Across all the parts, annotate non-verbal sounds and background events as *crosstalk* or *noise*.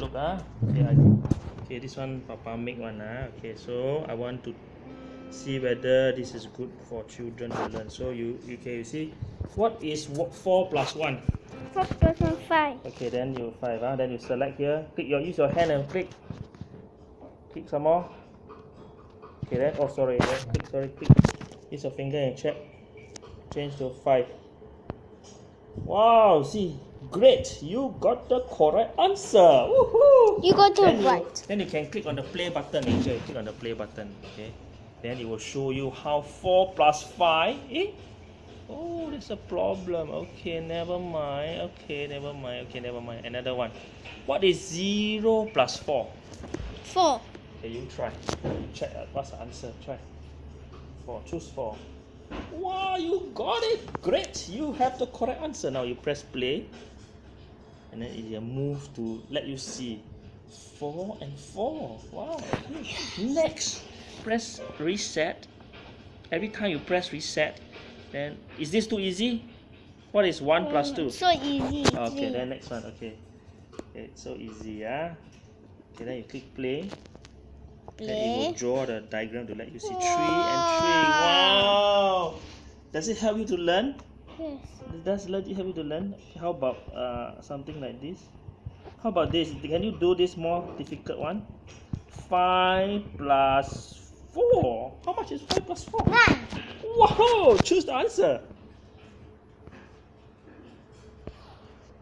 look, ah. Okay, I, okay, this one Papa make one, ah. Okay, so I want to see whether this is good for children to learn. So you, you can you see, what is what, four plus one? Four plus one five. Okay, then you five, ah. Then you select here. Click your use your hand and click. Click some more. Okay, then oh sorry, then click sorry click. Use your finger and check. Change to five. Wow, see, great! You got the correct answer. Woohoo! You got then right. You, then you can click on the play button. Angel, click on the play button. Okay. Then it will show you how four plus five. Eh? Oh, there's a problem. Okay, never mind. Okay, never mind. Okay, never mind. Another one. What is zero plus four? Four. Okay, you try. Check uh, what's the answer. Try. Four. Choose four. Wow, you got it. Great. You have the correct answer. Now you press play. And then it will move to let you see. Four and four. Wow. Next, press reset. Every time you press reset, then is this too easy? What is one plus two? So easy. Okay, three. then next one. Okay. Okay, it's so easy, yeah. Okay, then you click play. play Then it will draw the diagram to let you see three and three. Wow! Does it help you to learn? Yes. Does it help you to learn? How about uh, something like this? How about this? Can you do this more difficult one? Five plus four. How much is five plus four? Nine. Wow! Choose the answer.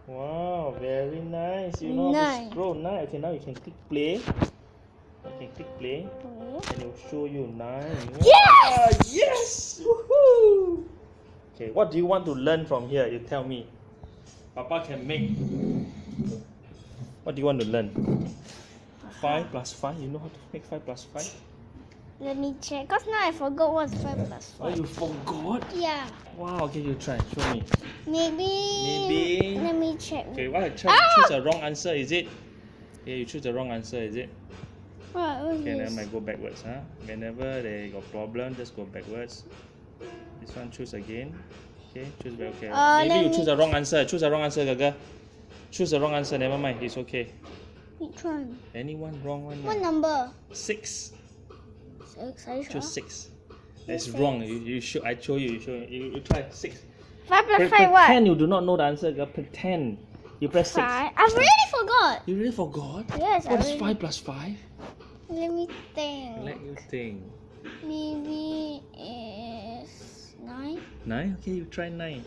Wow, very nice. You know Nine. scroll nine. Okay, now you can click play. Okay, click play, Okay. and it will show you nine. Yes! Wow, yes! Woohoo! Okay, what do you want to learn from here? You tell me. Papa can make. What do you want to learn? Five plus five. You know how to make five plus five? Let me check. Cause now I forgot what's five plus Oh, five. you forgot? Yeah. Wow. Okay, you try. Show me. Maybe. Maybe. Let me check. Okay, what I try Ah! choose the wrong answer, is it? Okay, you choose the wrong answer, is it? What was Okay, this? then I go backwards, huh? Whenever they got problem, just go backwards. This one choose again. Okay, choose back. Okay. Uh, Maybe you choose the wrong answer. Choose the wrong answer, Gaga. Choose the wrong answer. Never mind. It's okay. Which one? Anyone wrong one? What number? Six. Six. Are you sure? Choose six. That's Six. wrong. You, you show. I show you. You show. You, you try six. Five plus Pre- five. What? pretend you do not know the answer. Girl. Pretend. You press six. Five. I've already forgot. You really forgot. Yes, I What is already. five plus five? Let me think. Let you think. Maybe 9 okay you try 9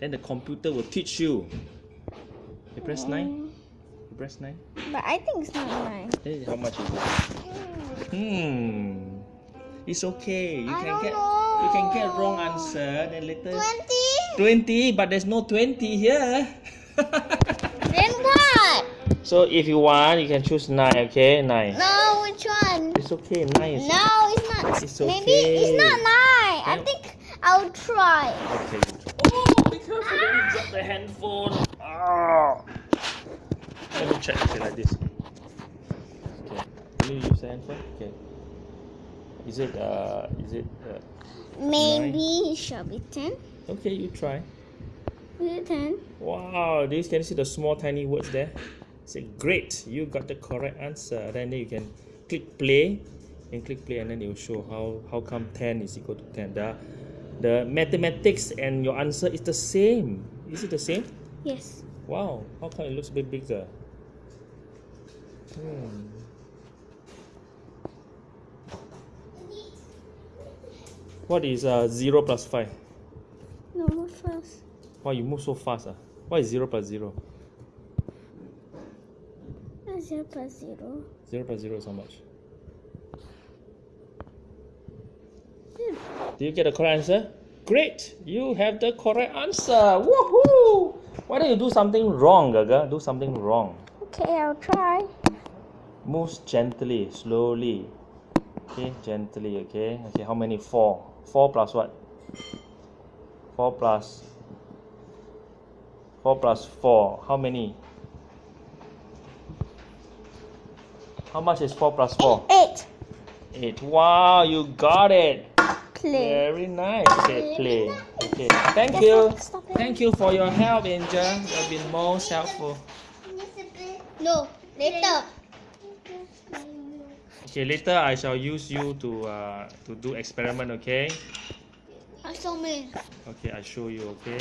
then the computer will teach you. You press 9 you press 9 but i think it's not 9 Hey, how much is it? Hmm. It's okay. You I can get know. you can get wrong answer. Then later. 20 20 but there's no 20 here. *laughs* Then what? So if you want you can choose 9 okay? 9 no which one? It's okay. 9 is no it's not. It's okay. maybe it's not 9 then, i think I'll try. Okay. Oh, be careful, don't drop the handphone. Ah. Let me check. Okay, like this. Okay. Can you use the handphone? Okay. Is it uh is it uh, Maybe it shall be ten. okay, you try. Is it ten? Wow, this can you see the small tiny words there? Say great, you got the correct answer. Then you can click play and click play and then it will show how how come 10 is equal to 10. The the mathematics and your answer is the same. Is it the same? Yes. Wow, how come it looks a bit bigger? Hmm. What is uh, 0 plus 5? No, first? Why you move so fast? Ah? What is 0 plus 0? That's zero plus zero. 0 plus 0 is how much? Do you get the correct answer? Great! You have the correct answer! Woohoo! Why don't you do something wrong, Gaga? Do something wrong. Okay, I'll try. Moves gently, slowly. Okay, gently, okay? Okay, how many? 4. 4 plus what? 4 plus 4 plus 4. How many? How much is 4 plus 4? Eight. 8. Wow, you got it! Play. Very nice. Okay, play. Okay, thank you. stop- stop it. Thank you for your help, Angel. You have been most helpful. No, Later. Okay, later I shall use you to uh, to do experiment. Okay. I saw me. Okay, I show you. Okay.